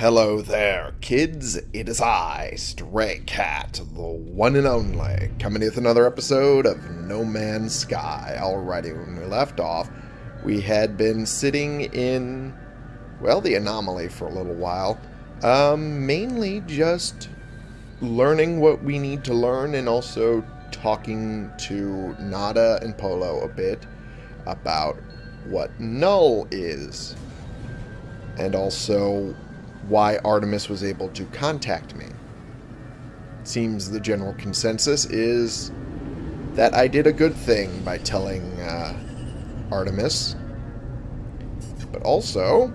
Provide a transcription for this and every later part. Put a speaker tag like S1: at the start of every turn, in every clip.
S1: Hello there, kids. It is I, Stray Cat, the one and only, coming with another episode of No Man's Sky. Alrighty, when we left off, we had been sitting in, well, the anomaly for a little while. Um, mainly just learning what we need to learn and also talking to Nada and Polo a bit about what Null is. And also why Artemis was able to contact me. Seems the general consensus is that I did a good thing by telling uh, Artemis. But also,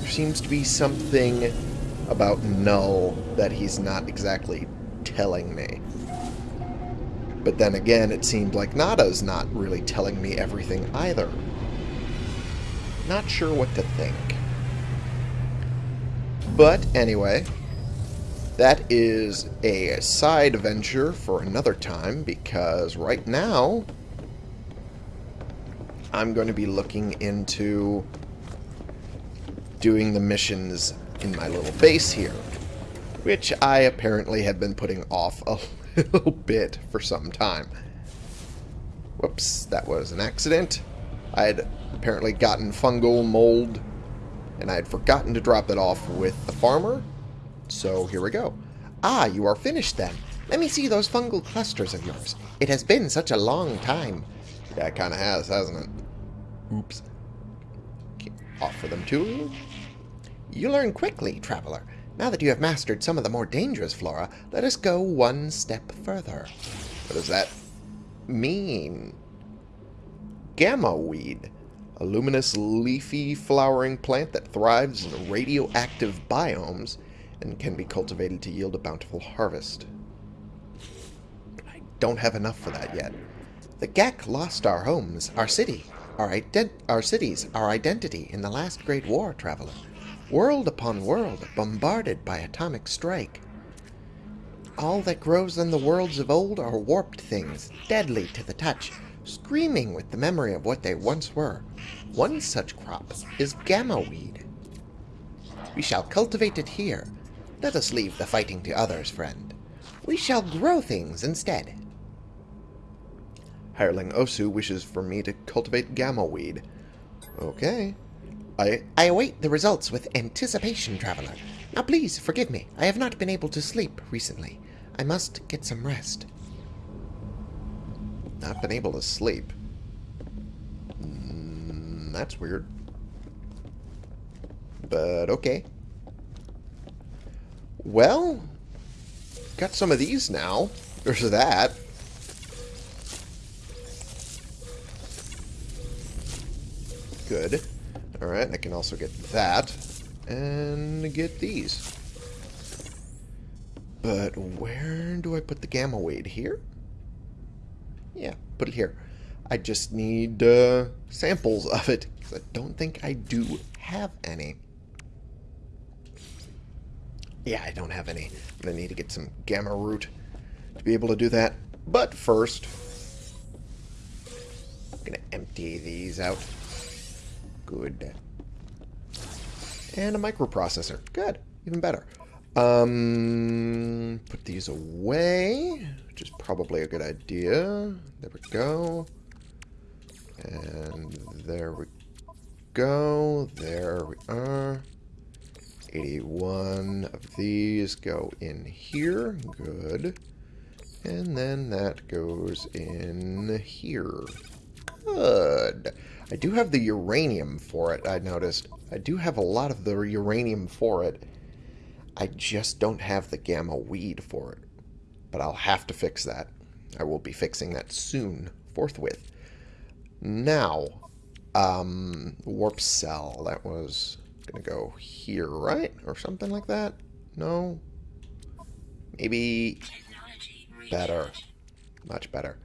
S1: there seems to be something about Null that he's not exactly telling me. But then again, it seemed like Nada's not really telling me everything either. Not sure what to think. But anyway, that is a side venture for another time because right now I'm going to be looking into doing the missions in my little base here, which I apparently have been putting off a little bit for some time. Whoops, that was an accident. I had apparently gotten fungal mold and I had forgotten to drop it off with the farmer. So here we go. Ah, you are finished then. Let me see those fungal clusters of yours. It has been such a long time. Yeah, it kind of has, hasn't it? Oops. Okay, offer them to you. You learn quickly, traveler. Now that you have mastered some of the more dangerous flora, let us go one step further. What does that mean? Gamma weed a luminous, leafy, flowering plant that thrives in radioactive biomes and can be cultivated to yield a bountiful harvest. I don't have enough for that yet. The Gek lost our homes, our city, our, our cities, our identity in the last Great War, traveler. World upon world, bombarded by atomic strike. All that grows in the worlds of old are warped things, deadly to the touch, screaming with the memory of what they once were. One such crop is gamma weed. We shall cultivate it here. Let us leave the fighting to others, friend. We shall grow things instead. Hireling Osu wishes for me to cultivate gamma weed. Okay. I... I await the results with anticipation, traveler. Now please, forgive me. I have not been able to sleep recently. I must get some rest. Not been able to sleep. That's weird. But okay. Well, got some of these now. There's that. Good. Alright, I can also get that. And get these. But where do I put the gamma weed? Here? Yeah, put it here. I just need uh, samples of it, I don't think I do have any. Yeah, I don't have any. I'm going to need to get some gamma root to be able to do that. But first, I'm going to empty these out. Good. And a microprocessor. Good. Even better. Um, put these away, which is probably a good idea. There we go. And there we go. There we are. 81 of these go in here. Good. And then that goes in here. Good. I do have the uranium for it, I noticed. I do have a lot of the uranium for it. I just don't have the gamma weed for it. But I'll have to fix that. I will be fixing that soon, forthwith. Now, um, warp cell. That was going to go here, right? Or something like that? No? Maybe better. Much better.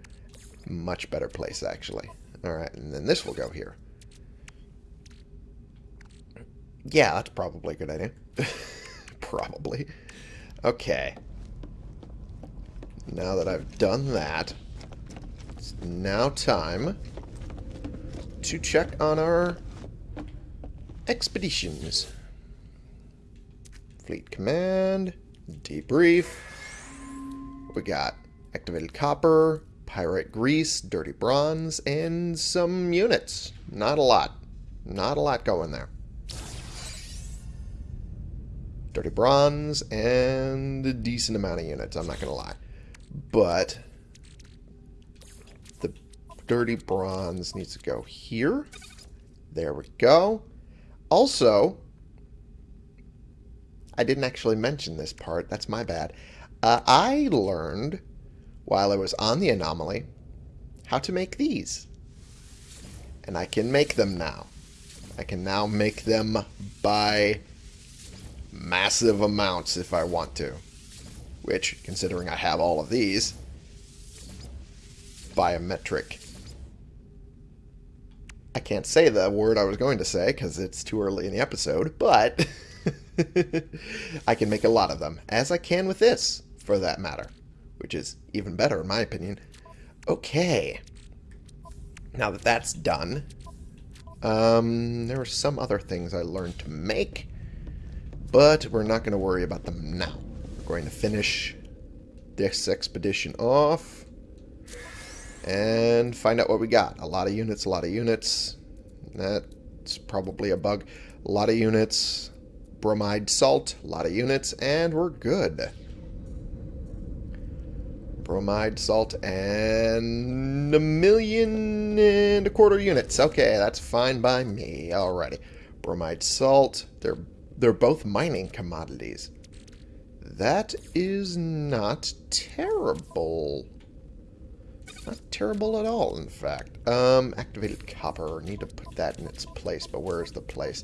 S1: Much better place, actually. Alright, and then this will go here. Yeah, that's probably a good idea. Probably. Okay. Now that I've done that, it's now time to check on our expeditions. Fleet command. Debrief. We got activated copper, pyrite grease, dirty bronze, and some units. Not a lot. Not a lot going there. Dirty bronze and a decent amount of units, I'm not going to lie. But dirty bronze needs to go here. There we go. Also, I didn't actually mention this part. That's my bad. Uh, I learned while I was on the anomaly how to make these. And I can make them now. I can now make them by massive amounts if I want to. Which, considering I have all of these, biometric. I can't say the word I was going to say because it's too early in the episode, but I can make a lot of them, as I can with this, for that matter, which is even better in my opinion. Okay. Now that that's done, um, there are some other things I learned to make, but we're not going to worry about them now. We're going to finish this expedition off and find out what we got. A lot of units, a lot of units. That's probably a bug. A lot of units. Bromide salt, a lot of units, and we're good. Bromide salt and a million and a quarter units. Okay, that's fine by me. Alrighty. Bromide salt, they're they're both mining commodities. That is not terrible. Not terrible at all, in fact. Um, activated copper. Need to put that in its place, but where is the place?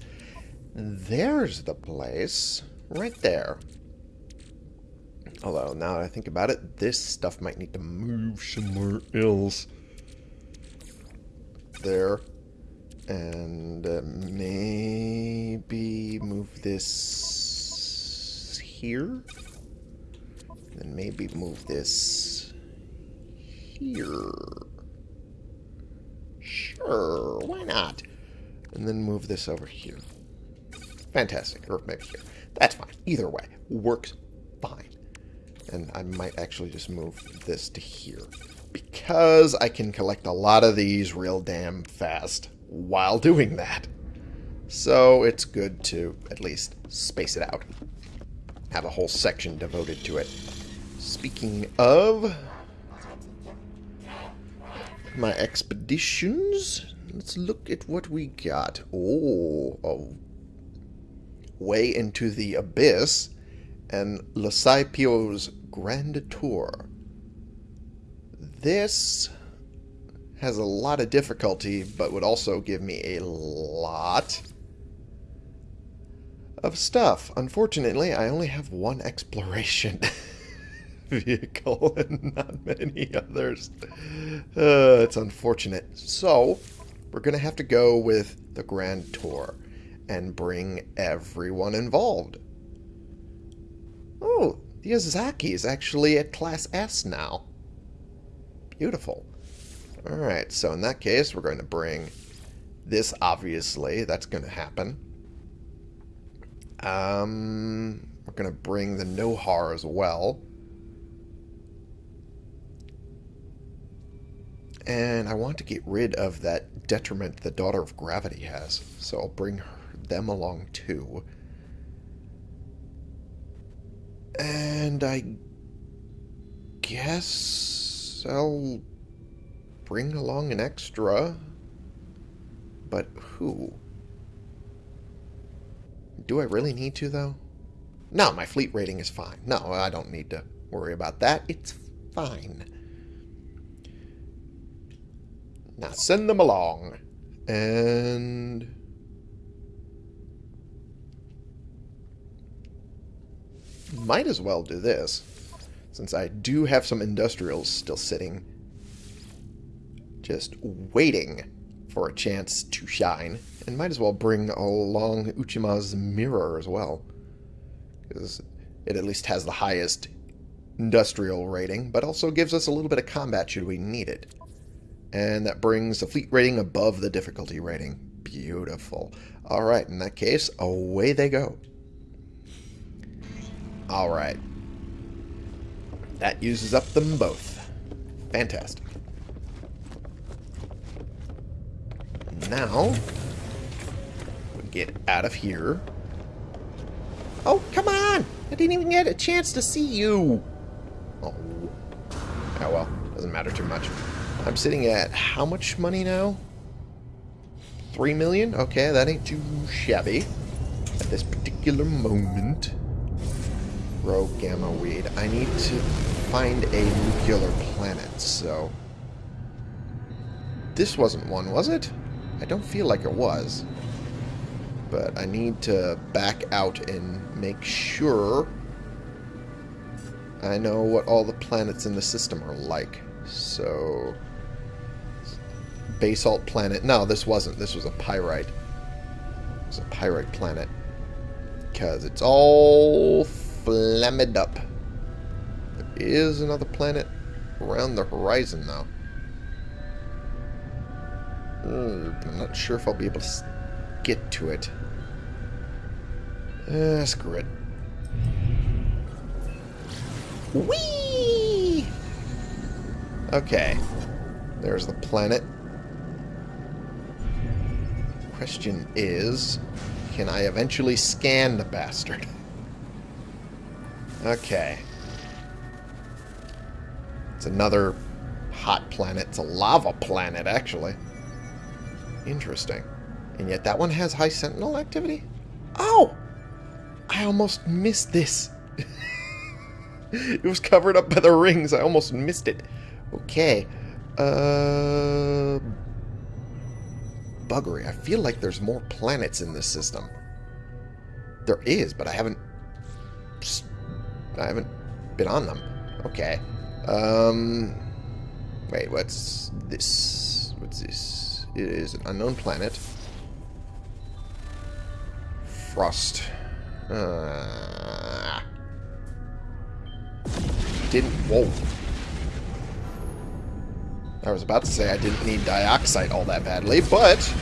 S1: There's the place. Right there. Although, now that I think about it, this stuff might need to move somewhere else. There. And uh, maybe move this here. And maybe move this here. Sure, why not? And then move this over here. Fantastic. Or maybe here. That's fine. Either way. Works fine. And I might actually just move this to here. Because I can collect a lot of these real damn fast while doing that. So it's good to at least space it out. Have a whole section devoted to it. Speaking of my expeditions, let's look at what we got. Oh, oh way into the abyss and Lesipio's Grand Tour. This has a lot of difficulty, but would also give me a lot of stuff. Unfortunately, I only have one exploration vehicle and not many others. Uh, it's unfortunate. So, we're going to have to go with the Grand Tour and bring everyone involved. Oh, the Ozaki is actually at Class S now. Beautiful. Alright, so in that case, we're going to bring this, obviously. That's going to happen. Um, we're going to bring the Nohar as well. And I want to get rid of that detriment the Daughter of Gravity has. So I'll bring her them along too. And I guess I'll bring along an extra. But who? Do I really need to, though? No, my fleet rating is fine. No, I don't need to worry about that. It's fine. Now send them along. And... might as well do this, since I do have some industrials still sitting, just waiting for a chance to shine, and might as well bring along Uchima's mirror as well, because it at least has the highest industrial rating, but also gives us a little bit of combat should we need it. And that brings the fleet rating above the difficulty rating. Beautiful. Alright, in that case, away they go. Alright. That uses up them both. Fantastic. Now, we get out of here. Oh, come on! I didn't even get a chance to see you! Oh. Oh well, doesn't matter too much. I'm sitting at how much money now? Three million? Okay, that ain't too shabby at this particular moment. Grow gamma weed. I need to find a nuclear planet, so... This wasn't one, was it? I don't feel like it was. But I need to back out and make sure I know what all the planets in the system are like. So... Basalt planet. No, this wasn't. This was a pyrite. It was a pyrite planet. Because it's all flammed up. There is another planet around the horizon, though. Mm, I'm not sure if I'll be able to get to it. Uh, screw it. Whee! Okay. There's the planet. Question is, can I eventually scan the bastard? Okay. It's another hot planet. It's a lava planet, actually. Interesting. And yet that one has high sentinel activity? Oh! I almost missed this. it was covered up by the rings. I almost missed it. Okay. Uh... Buggery. I feel like there's more planets in this system. There is, but I haven't... I haven't been on them. Okay. Um... Wait, what's this? What's this? It is an unknown planet. Frost. Uh, didn't... Whoa. I was about to say I didn't need dioxite all that badly, but...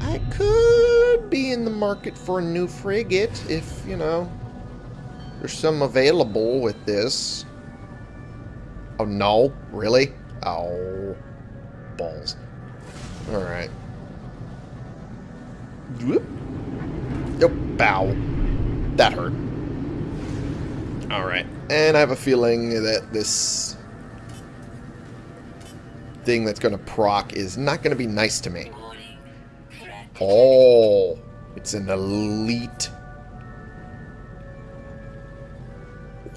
S1: I could be in the market for a new frigate if, you know, there's some available with this. Oh, no? Really? Oh, balls. Alright. Whoop. Yep, bow. That hurt. Alright. And I have a feeling that this thing that's going to proc is not going to be nice to me. Oh, it's an elite.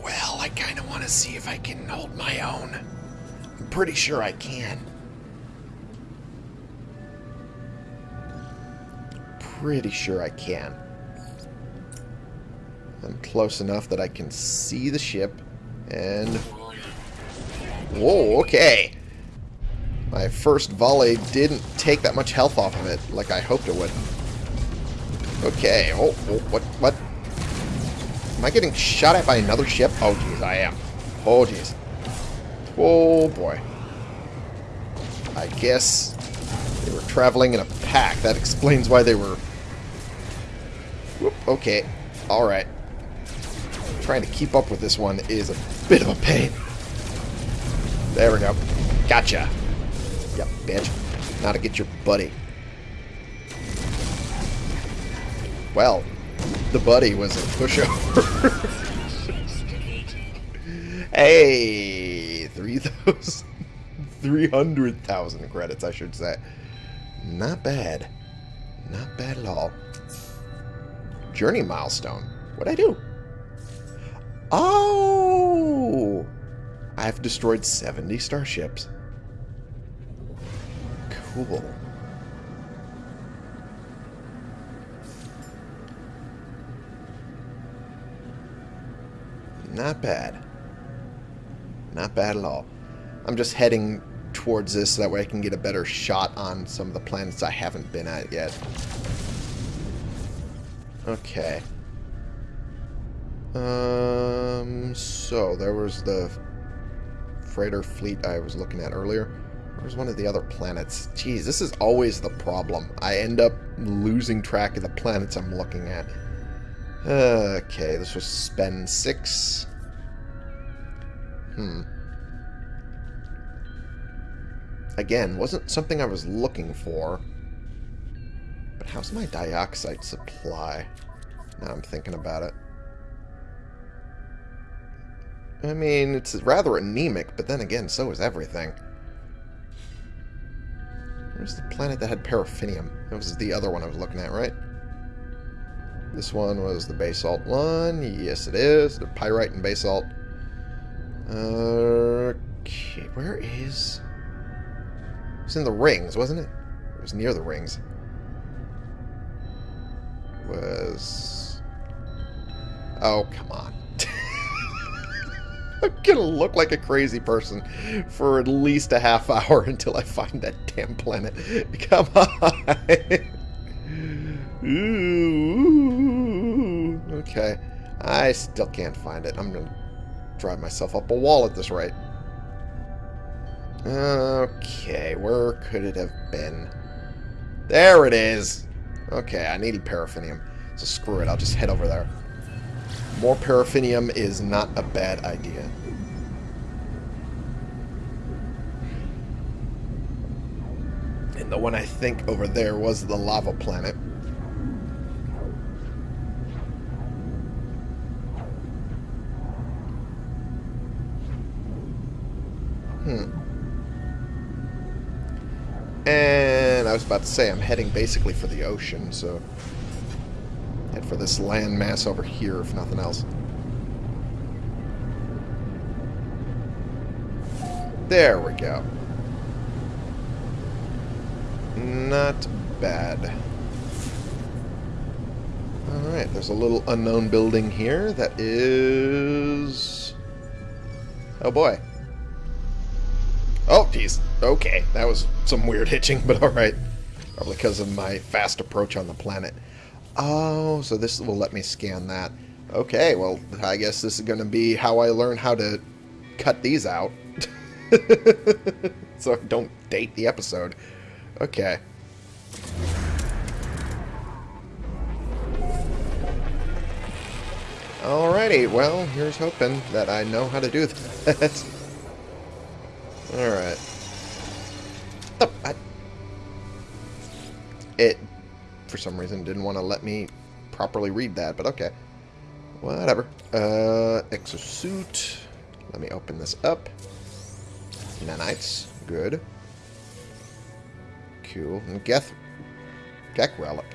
S1: Well, I kind of want to see if I can hold my own. I'm pretty sure I can. Pretty sure I can. I'm close enough that I can see the ship. And... Whoa, okay. My first volley didn't take that much health off of it, like I hoped it would. Okay, oh, oh what, what? Am I getting shot at by another ship? Oh, jeez, I am. Oh, jeez. Oh, boy. I guess they were traveling in a pack. That explains why they were... Whoop, okay, alright. Trying to keep up with this one is a bit of a pain. There we go. Gotcha. Yep, bitch. Now to get your buddy. Well, the buddy was a pushover. hey, 3,000. 300,000 credits, I should say. Not bad. Not bad at all. Journey milestone. What'd I do? Oh! I've destroyed 70 starships. Cool. Not bad. Not bad at all. I'm just heading towards this so that way I can get a better shot on some of the planets I haven't been at yet. Okay. Um, so there was the freighter fleet I was looking at earlier. Where's one of the other planets? Jeez, this is always the problem. I end up losing track of the planets I'm looking at. Okay, this was spend six. Hmm. Again, wasn't something I was looking for. But how's my dioxite supply? Now I'm thinking about it. I mean, it's rather anemic, but then again, so is everything. Where's the planet that had paraffinium? That was the other one I was looking at, right? This one was the basalt one. Yes, it is. The pyrite and basalt. Okay, where is... It was in the rings, wasn't it? It was near the rings. Was... Oh, come on. I'm gonna look like a crazy person for at least a half hour until I find that damn planet. Come on. Ooh, okay. I still can't find it. I'm gonna drive myself up a wall at this rate. Okay, where could it have been? There it is! Okay, I needed paraffinium. So screw it, I'll just head over there. More paraffinium is not a bad idea. And the one I think over there was the lava planet. Hmm. And I was about to say, I'm heading basically for the ocean, so... For this land mass over here, if nothing else. There we go. Not bad. Alright, there's a little unknown building here that is... Oh boy. Oh, geez. Okay, that was some weird hitching, but alright. Probably because of my fast approach on the planet. Oh, so this will let me scan that. Okay, well, I guess this is going to be how I learn how to cut these out. so don't date the episode. Okay. Alrighty, well, here's hoping that I know how to do that. Alright. It, for some reason, didn't want to let me properly read that, but okay. Whatever. Uh, exosuit. Let me open this up. Nanites. Good. Cool. And Geth... Gek Relic.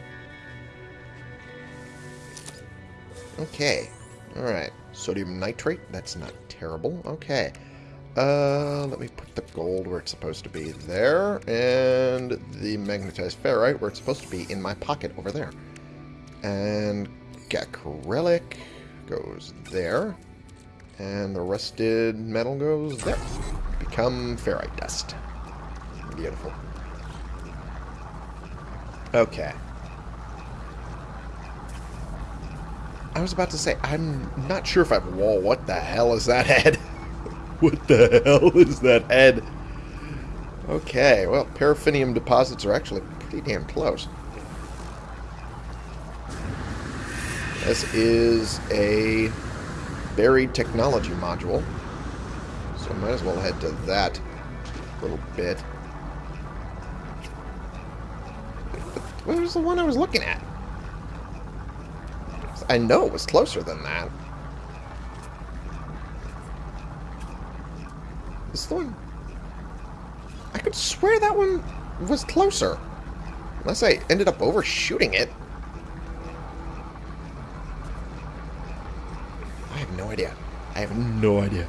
S1: Okay. Alright. Sodium nitrate. That's not terrible. Okay. Uh, let me put the gold where it's supposed to be there, and the magnetized ferrite where it's supposed to be in my pocket over there. And Gek Relic goes there, and the rusted metal goes there. Become ferrite dust. Beautiful. Okay. I was about to say, I'm not sure if I've... Whoa, what the hell is that head? what the hell is that head? Okay, well, paraffinium deposits are actually pretty damn close. This is a buried technology module. So I might as well head to that little bit. Where's the one I was looking at? I know it was closer than that. This one... I could swear that one was closer. Unless I ended up overshooting it. I have no idea. I have no idea.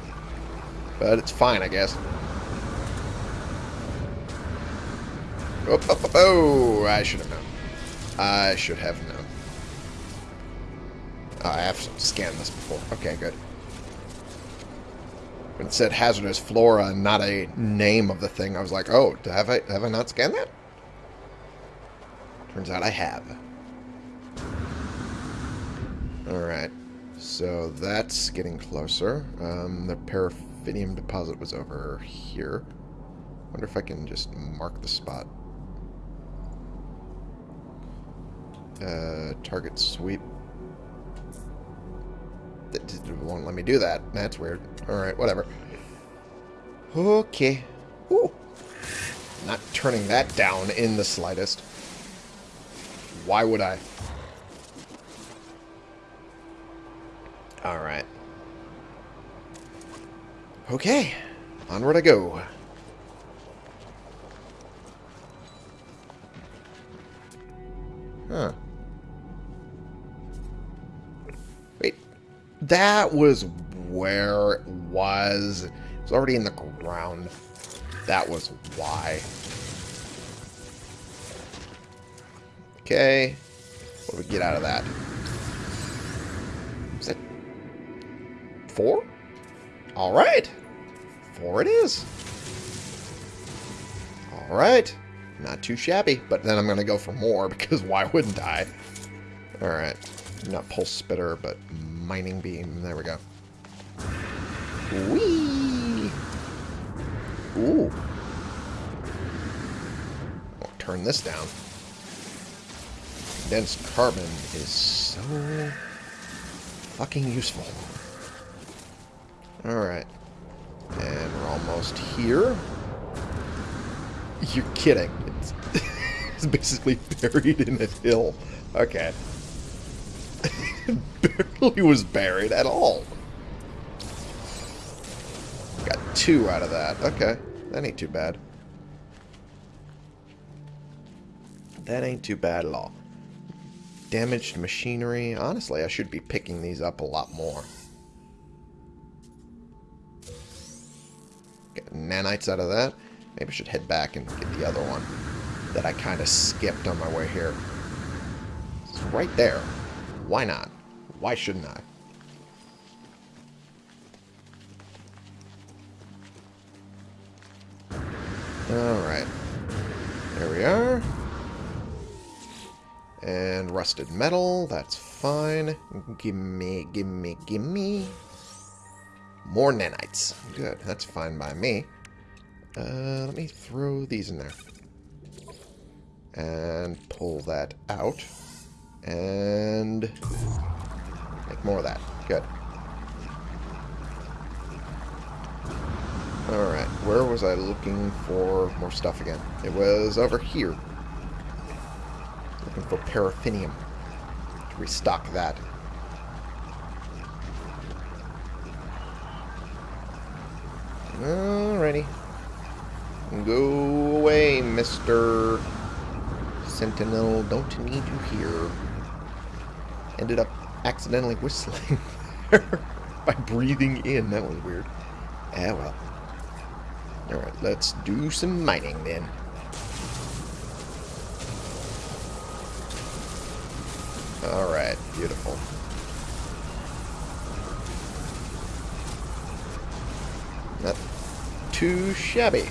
S1: But it's fine, I guess. Oh, oh, oh, oh, I should have known. I should have known. Oh, I have scanned this before. Okay, good. When it said hazardous flora and not a name of the thing, I was like, oh, have I, have I not scanned that? Turns out I have. Alright. So that's getting closer. Um, the paraffinium deposit was over here. wonder if I can just mark the spot. Uh, target sweep it won't let me do that. That's weird. Alright, whatever. Okay. Ooh. Not turning that down in the slightest. Why would I? Alright. Okay. Onward I go. Huh. That was where it was. It was already in the ground. That was why. Okay. What do we get out of that? Is that four? All right. Four it is. All right. Not too shabby, but then I'm going to go for more because why wouldn't I? All right. Not pulse spitter, but mining beam. There we go. Whee! Ooh. I'll turn this down. Condensed carbon is so fucking useful. Alright. And we're almost here. You're kidding. It's, it's basically buried in a hill. Okay. Barely was buried at all. Got two out of that. Okay. That ain't too bad. That ain't too bad at all. Damaged machinery. Honestly, I should be picking these up a lot more. Get nanites out of that. Maybe I should head back and get the other one that I kind of skipped on my way here. It's right there. Why not? Why shouldn't I? Alright. There we are. And rusted metal, that's fine. Gimme, gimme, gimme. More nanites. Good, that's fine by me. Uh, let me throw these in there. And pull that out. And make more of that. Good. Alright, where was I looking for more stuff again? It was over here. Looking for paraffinium. To restock that. Alrighty. Go away, Mr. Sentinel. Don't need you here. Ended up accidentally whistling by breathing in. That was weird. Ah, well. Alright, let's do some mining then. Alright, beautiful. Not too shabby.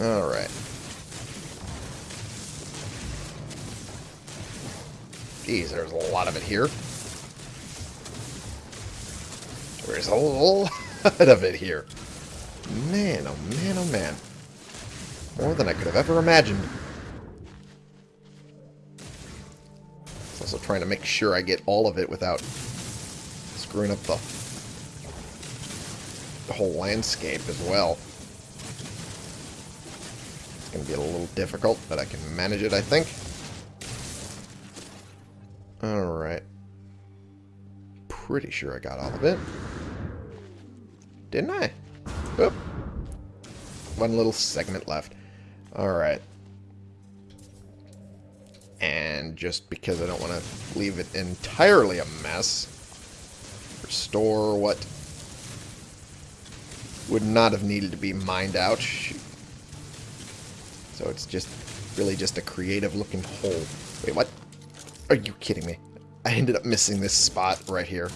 S1: Alright. Geez, there's a lot of it here. There's a lot of it here. Man, oh man, oh man. More than I could have ever imagined. Also trying to make sure I get all of it without screwing up the, the whole landscape as well. It's going to be a little difficult, but I can manage it, I think. Pretty sure I got all of it. Didn't I? Oop. One little segment left. Alright. And just because I don't want to leave it entirely a mess, restore what would not have needed to be mined out. So it's just really just a creative looking hole. Wait, what? Are you kidding me? I ended up missing this spot right here.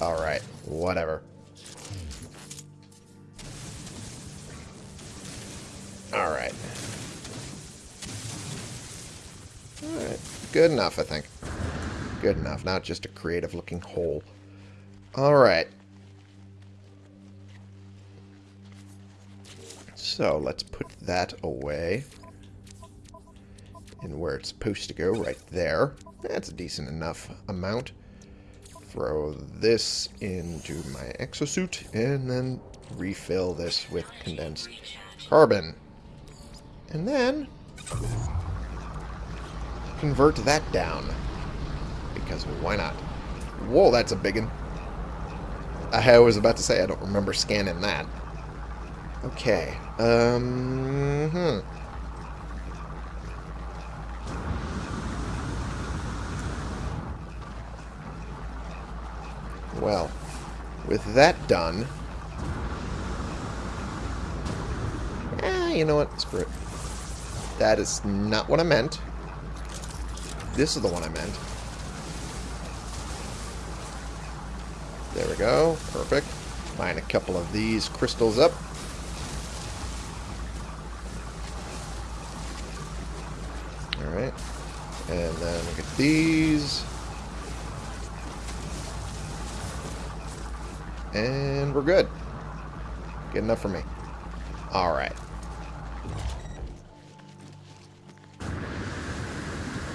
S1: Alright, whatever. Alright. Alright, good enough, I think. Good enough, not just a creative looking hole. Alright. So, let's put that away. And where it's supposed to go, right there. That's a decent enough amount. Throw this into my exosuit, and then refill this with condensed carbon. And then convert that down. Because why not? Whoa, that's a big one. I was about to say, I don't remember scanning that. Okay. Um, hmm. Well, with that done... Eh, you know what? Screw it. That is not what I meant. This is the one I meant. There we go. Perfect. Line a couple of these crystals up. Alright. And then look at these. And we're good. Good enough for me. Alright.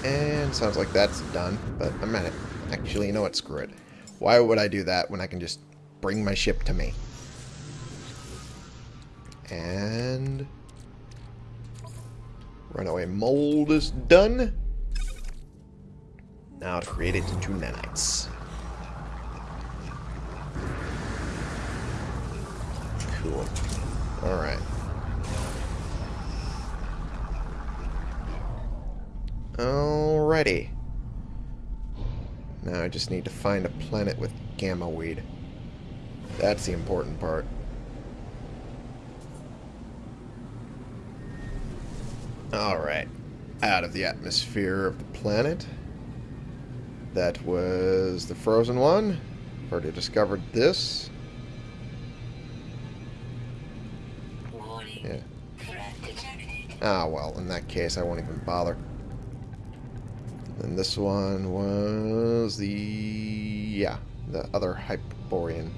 S1: And sounds like that's done, but I'm at it. Actually, you know what? Screw it. Why would I do that when I can just bring my ship to me? And... Runaway mold is done. Now to create it into nanites. Cool. Alright. Alrighty. Now I just need to find a planet with gamma weed. That's the important part. Alright. Out of the atmosphere of the planet. That was the frozen one. Already discovered this. Ah, well, in that case, I won't even bother. And this one was the... yeah, the other Hyperborean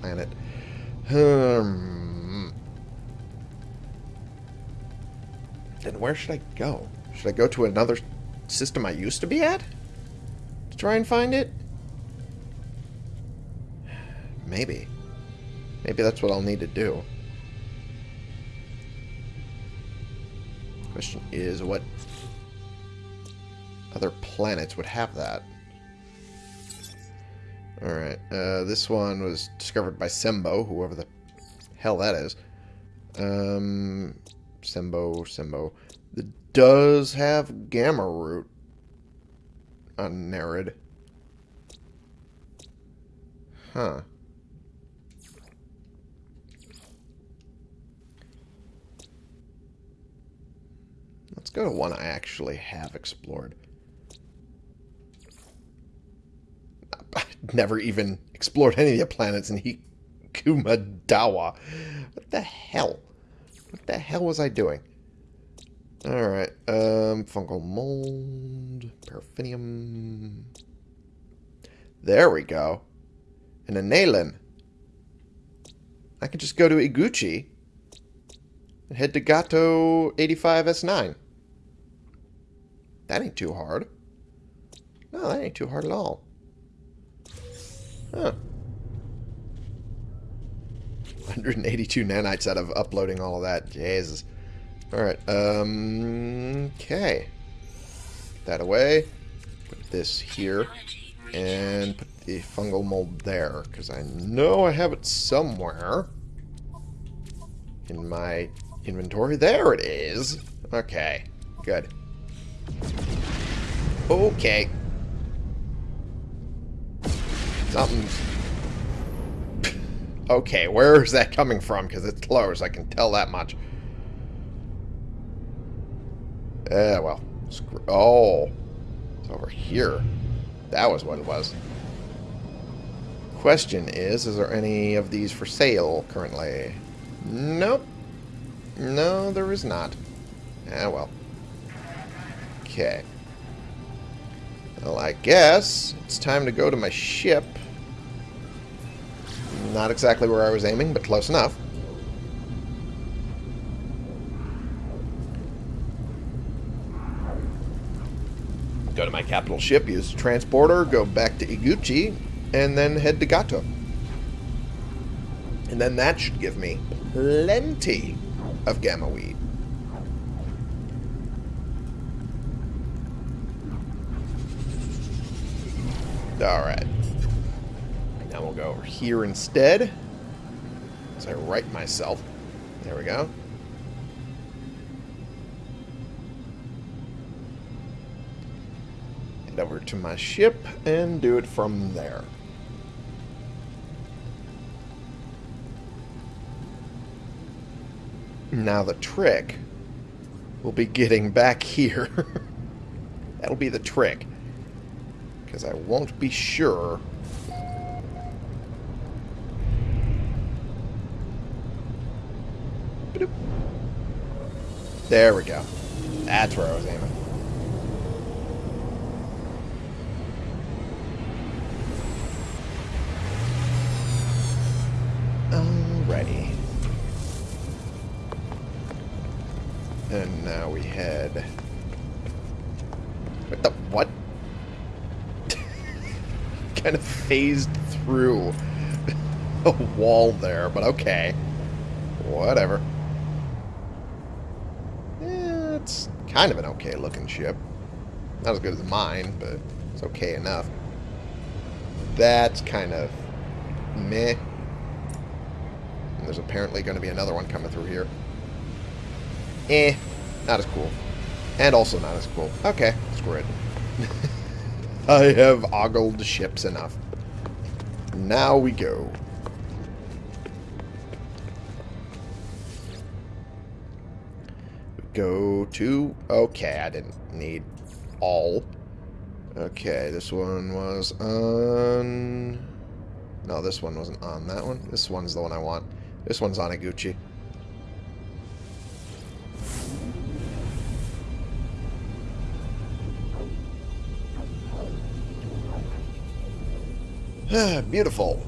S1: planet. Hmm. Then where should I go? Should I go to another system I used to be at? To try and find it? Maybe. Maybe that's what I'll need to do. Question is, what other planets would have that? Alright, uh, this one was discovered by Sembo, whoever the hell that is. Um, Sembo, Sembo. It does have Gamma Root on Nerid. Huh. Go to one I actually have explored. I never even explored any of the planets in Hikuma Dawa. What the hell? What the hell was I doing? Alright, um, fungal mold, paraffinium. There we go. And a Nalen. I can just go to Iguchi and head to Gato 85S9. That ain't too hard. No, that ain't too hard at all. Huh. 182 nanites out of uploading all of that. Jesus. Alright, um... Okay. Put that away. Put this here. And put the fungal mold there. Because I know I have it somewhere. In my inventory. There it is. Okay. Good. Okay. Something's... okay, where is that coming from? Because it's close, I can tell that much. Yeah, well. Oh. It's over here. That was what it was. Question is, is there any of these for sale currently? Nope. No, there is not. Ah, well. Okay. Well, I guess it's time to go to my ship. Not exactly where I was aiming, but close enough. Go to my capital ship, use the transporter, go back to Iguchi, and then head to Gato. And then that should give me plenty of gamma weed. Alright. Now we'll go over here instead. As I right myself. There we go. Head over to my ship and do it from there. Now the trick will be getting back here. That'll be the trick. Because I won't be sure There we go. That's where I was aiming. Alrighty. And now we head... What the... What? kind of phased through a wall there, but okay. Whatever. It's kind of an okay looking ship. Not as good as mine, but it's okay enough. That's kind of meh. And there's apparently going to be another one coming through here. Eh, not as cool. And also not as cool. Okay, screw it. I have ogled ships enough. Now we go. Go to... Okay, I didn't need all. Okay, this one was on... No, this one wasn't on that one. This one's the one I want. This one's on Iguchi. Beautiful.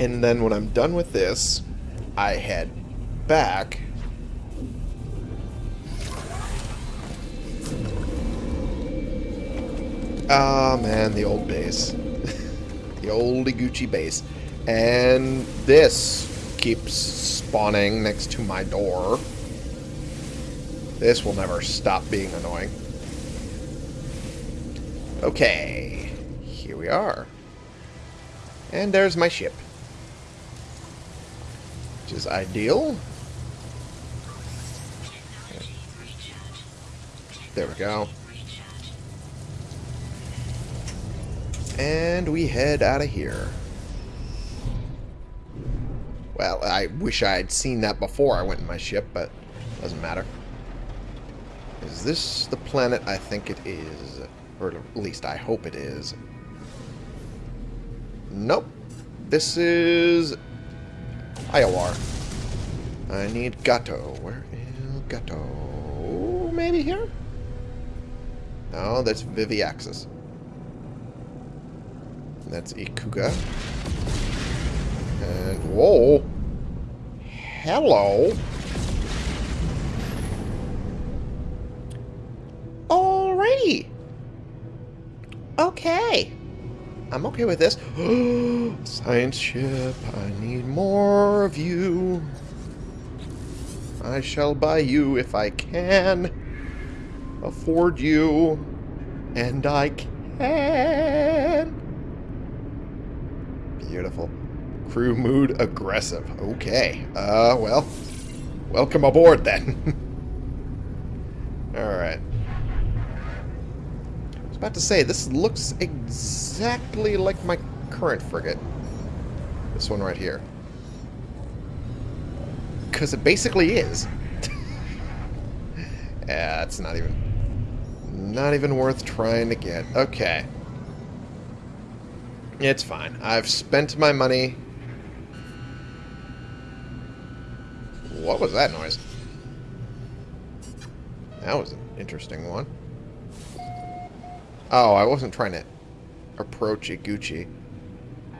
S1: And then when I'm done with this, I head back. Ah, oh, man, the old base. the old Iguchi base. And this keeps spawning next to my door. This will never stop being annoying. Okay, here we are. And there's my ship. Which is ideal. There we go. And we head out of here. Well, I wish I had seen that before I went in my ship, but doesn't matter. Is this the planet I think it is? Or at least I hope it is. Nope. This is... Iowar. I need Gato. Where is Gato? Maybe here? No, that's Viviaxis. That's Ikuga. And, whoa. Hello. Alrighty. Okay. I'm okay with this. Science ship, I need more of you. I shall buy you if I can afford you. And I can. Beautiful. Crew mood aggressive. Okay. Uh, well. Welcome aboard then. Alright. I was about to say, this looks exactly like my current frigate. This one right here. Because it basically is. yeah, it's not even... Not even worth trying to get. Okay. It's fine. I've spent my money What was that noise? That was an interesting one. Oh, I wasn't trying to approach Iguchi.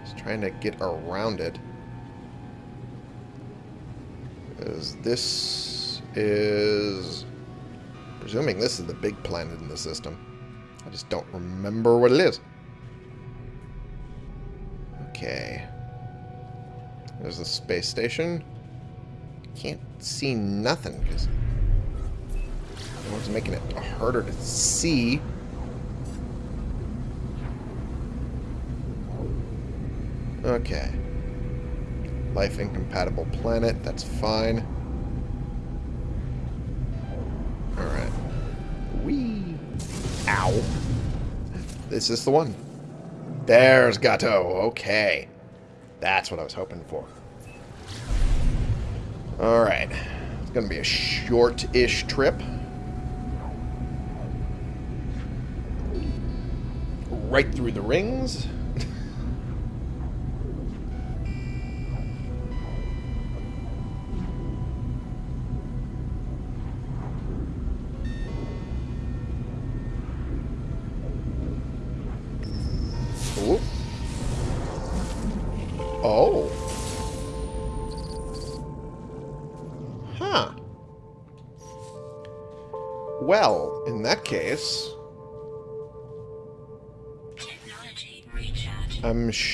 S1: was trying to get around it. Is this is presuming this is the big planet in the system. I just don't remember what it is. Okay. There's the space station. Can't see nothing because one's making it harder to see. Okay. Life incompatible planet, that's fine. Alright. Wee. Ow. This is the one. There's Gato. Okay. That's what I was hoping for. Alright. It's going to be a short-ish trip. Right through the rings.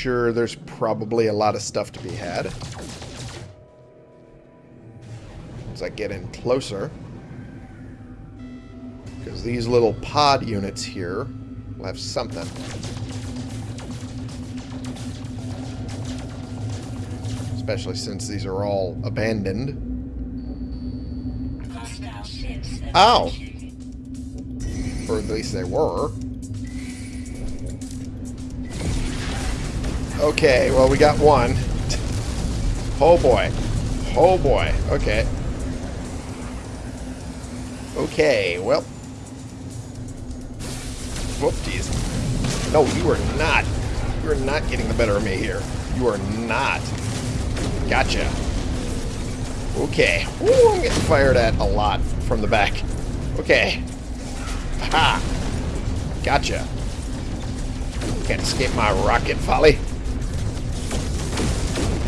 S1: Sure there's probably a lot of stuff to be had. As I get in closer. Because these little pod units here will have something. Especially since these are all abandoned. Ow. Or at least they were. Okay, well, we got one. Oh boy. Oh boy. Okay. Okay, well. Whoopsies. No, you are not. You are not getting the better of me here. You are not. Gotcha. Okay. Ooh, I'm getting fired at a lot from the back. Okay. Ha! Gotcha. Can't escape my rocket volley.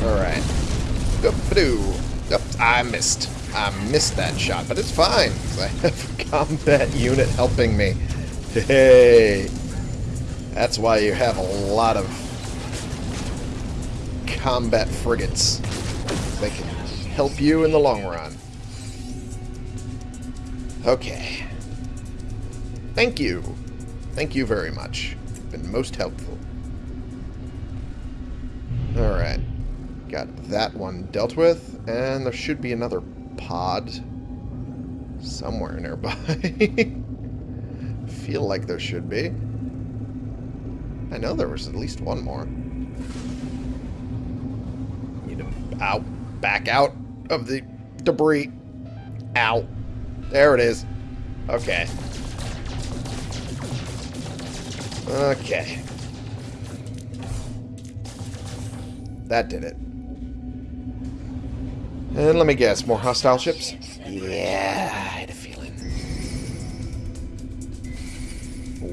S1: Alright. I missed. I missed that shot, but it's fine. I have a combat unit helping me. Hey! That's why you have a lot of combat frigates. They can help you in the long run. Okay. Thank you. Thank you very much. You've been most helpful. Alright. Got that one dealt with, and there should be another pod somewhere nearby. Feel like there should be. I know there was at least one more. Need to out, back out of the debris. Ow. There it is. Okay. Okay. That did it. And let me guess, more hostile ships? Yeah, I had a feeling.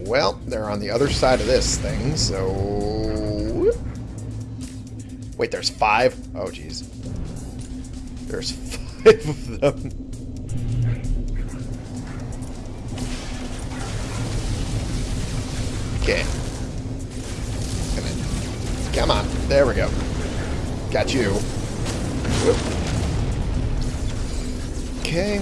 S1: Well, they're on the other side of this thing, so... Wait, there's five? Oh, jeez. There's five of them. Okay. Come on. There we go. Got you. Whoop. Okay.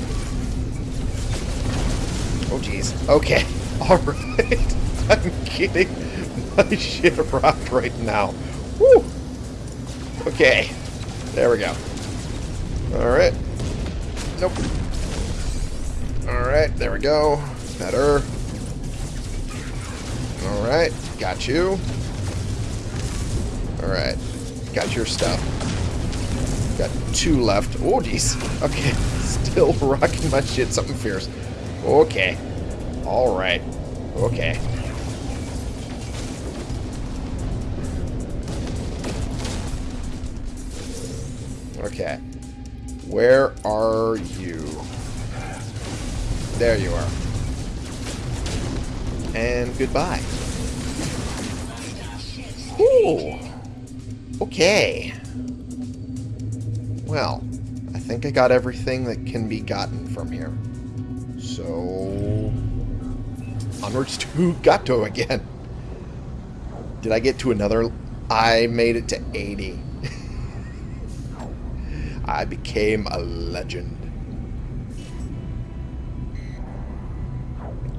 S1: Oh, jeez. Okay. Alright. I'm getting my shit rocked right now. Woo! Okay. There we go. Alright. Nope. Alright, there we go. Better. Alright, got you. Alright, got your stuff. Got two left. Oh, jeez. Okay, still rocking my shit. Something fierce. Okay. Alright. Okay. Okay. Where are you? There you are. And goodbye. Ooh. Okay. Well, think I got everything that can be gotten from here. So... Onwards to Gato again. Did I get to another... I made it to 80. I became a legend.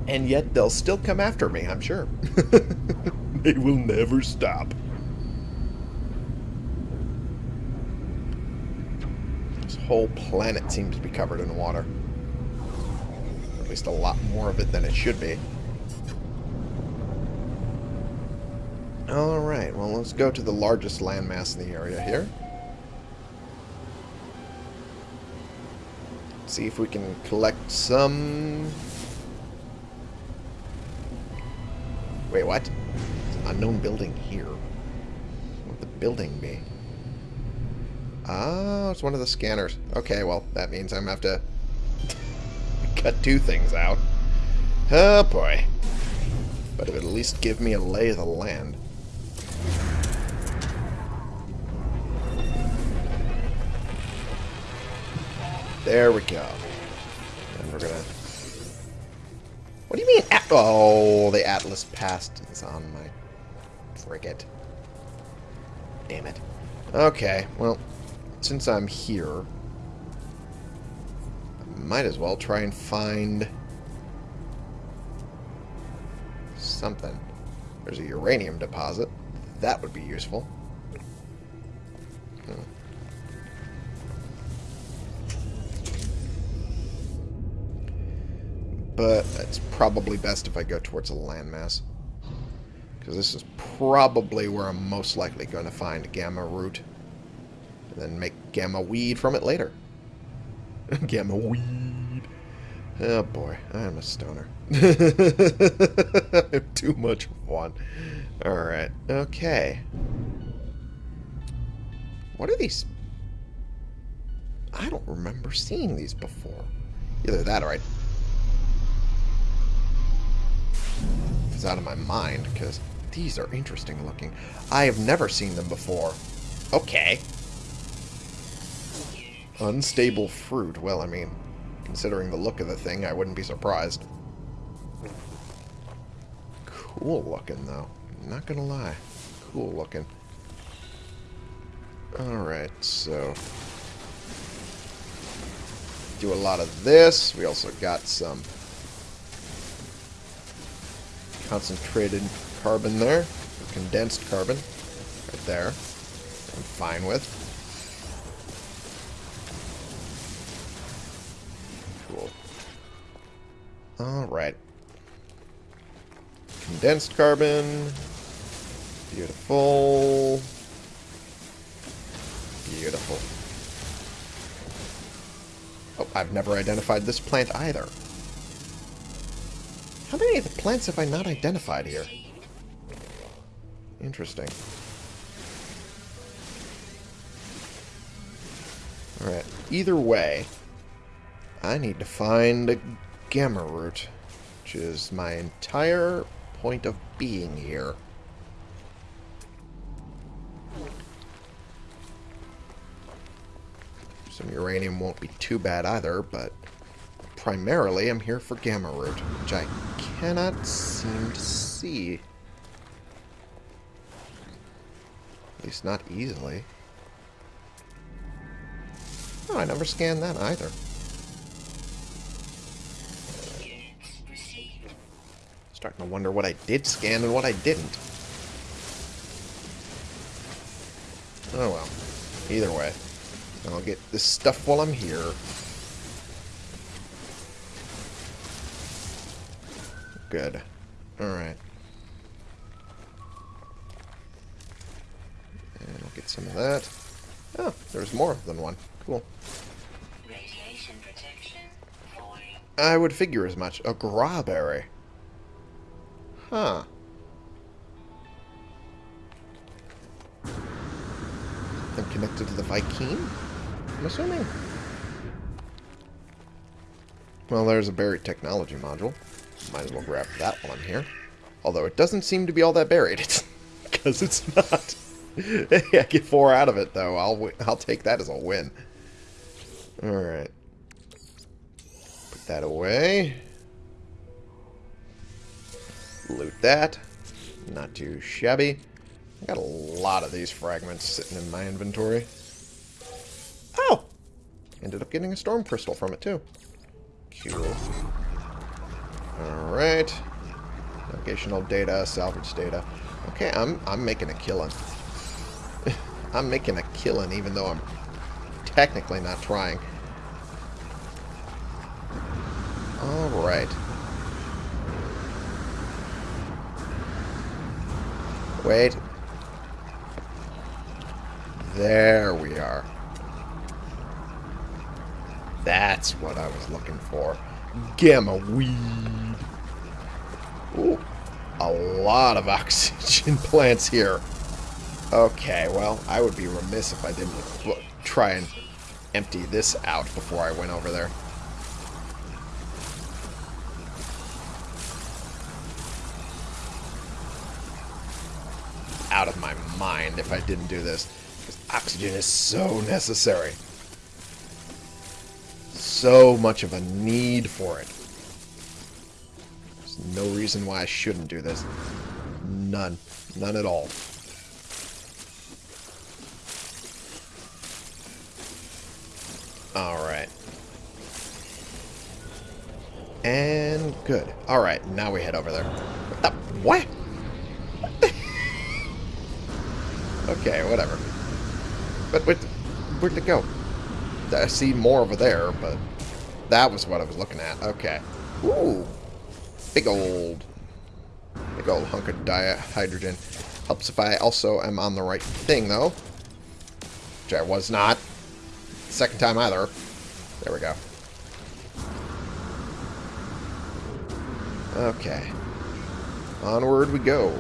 S1: And yet they'll still come after me, I'm sure. they will never stop. This whole planet seems to be covered in water. At least a lot more of it than it should be. Alright, well let's go to the largest landmass in the area here. See if we can collect some... Wait, what? It's an unknown building here. What would the building be? Oh, it's one of the scanners. Okay, well, that means I'm going to have to cut two things out. Oh, boy. But it would at least give me a lay of the land. There we go. And we're gonna... What do you mean? At oh, the Atlas Pass is on my frigate. Damn it. Okay, well, since I'm here, I might as well try and find something. There's a uranium deposit. That would be useful. But it's probably best if I go towards a landmass. Because this is probably where I'm most likely going to find gamma root. And then make gamma weed from it later. gamma weed. Oh boy, I'm a stoner. I'm too much fun. Alright, okay. What are these? I don't remember seeing these before. Either that or I... It's out of my mind, because these are interesting looking. I have never seen them before. Okay. Unstable fruit. Well, I mean, considering the look of the thing, I wouldn't be surprised. Cool looking, though. Not gonna lie. Cool looking. Alright, so... Do a lot of this. We also got some concentrated carbon there. Condensed carbon. Right there. I'm fine with. Alright. Condensed carbon. Beautiful. Beautiful. Oh, I've never identified this plant either. How many of the plants have I not identified here? Interesting. Alright, either way, I need to find a gamma root, which is my entire point of being here. Some uranium won't be too bad either, but primarily I'm here for gamma root, which I cannot seem to see. At least not easily. Oh, I never scanned that either. Starting to wonder what I did scan and what I didn't. Oh well. Either way. I'll get this stuff while I'm here. Good. Alright. And I'll get some of that. Oh, there's more than one. Cool.
S2: Radiation protection.
S1: I would figure as much. A grahberry. Huh. I'm connected to the Viking? I'm assuming. Well, there's a buried technology module. Might as well grab that while I'm here. Although it doesn't seem to be all that buried. Because it's not. I get four out of it, though. I'll I'll take that as a win. All right. Put that away. Loot that. Not too shabby. I got a lot of these fragments sitting in my inventory. Oh! Ended up getting a storm crystal from it, too. Cool. Alright. Navigational data, salvage data. Okay, I'm I'm making a killing. I'm making a killing even though I'm technically not trying. Alright. Wait. There we are. That's what I was looking for. Gamma weed. Ooh, a lot of oxygen plants here. Okay, well, I would be remiss if I didn't try and empty this out before I went over there. Out of my mind if I didn't do this. Because oxygen is so necessary. So much of a need for it. There's no reason why I shouldn't do this. None. None at all. Alright. And good. Alright, now we head over there. What the? What the? Okay, whatever. But where, where'd it go? I see more over there, but that was what I was looking at. Okay. Ooh. Big old, big old hunk of dihydrogen. Helps if I also am on the right thing, though. Which I was not. Second time either. There we go. Okay. Onward we go.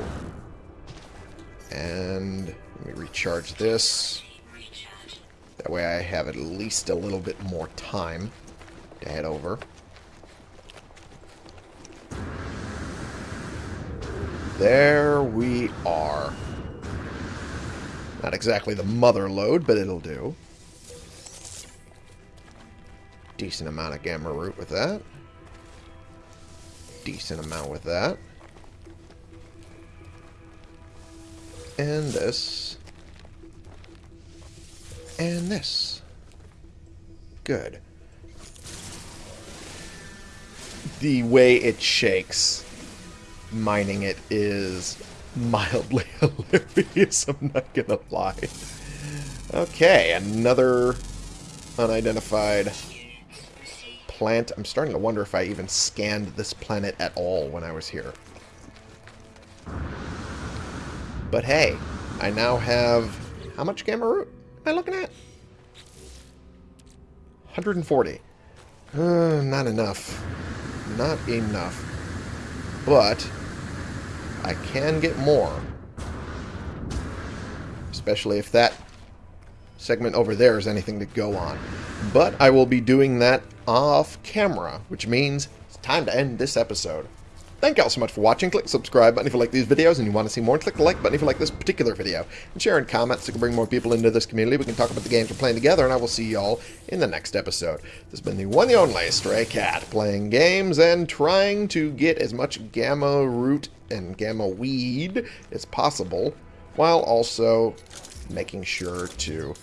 S1: And recharge this. That way I have at least a little bit more time to head over. There we are. Not exactly the mother load, but it'll do. Decent amount of gamma root with that. Decent amount with that. And this. And this. Good. The way it shakes mining it is mildly hilarious, I'm not gonna lie. Okay, another unidentified plant. I'm starting to wonder if I even scanned this planet at all when I was here. But hey, I now have... How much gamma root am I looking at? 140. Uh, not enough. Not enough. But I can get more. Especially if that segment over there is anything to go on. But I will be doing that off camera, which means it's time to end this episode. Thank you all so much for watching. Click the subscribe button if you like these videos and you want to see more. Click the like button if you like this particular video. And share and comment so we can bring more people into this community. We can talk about the games we're playing together, and I will see y'all in the next episode. This has been the one and only Stray Cat, playing games and trying to get as much gamma root and gamma weed as possible, while also making sure to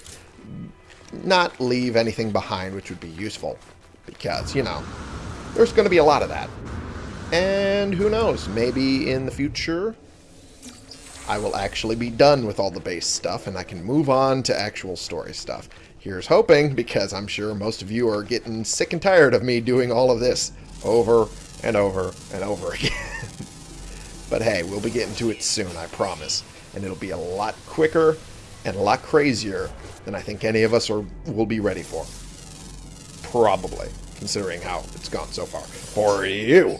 S1: not leave anything behind which would be useful. Because, you know, there's going to be a lot of that. And who knows, maybe in the future I will actually be done with all the base stuff and I can move on to actual story stuff. Here's hoping, because I'm sure most of you are getting sick and tired of me doing all of this over and over and over again. but hey, we'll be getting to it soon, I promise. And it'll be a lot quicker and a lot crazier than I think any of us are will be ready for. Probably, considering how it's gone so far. For you!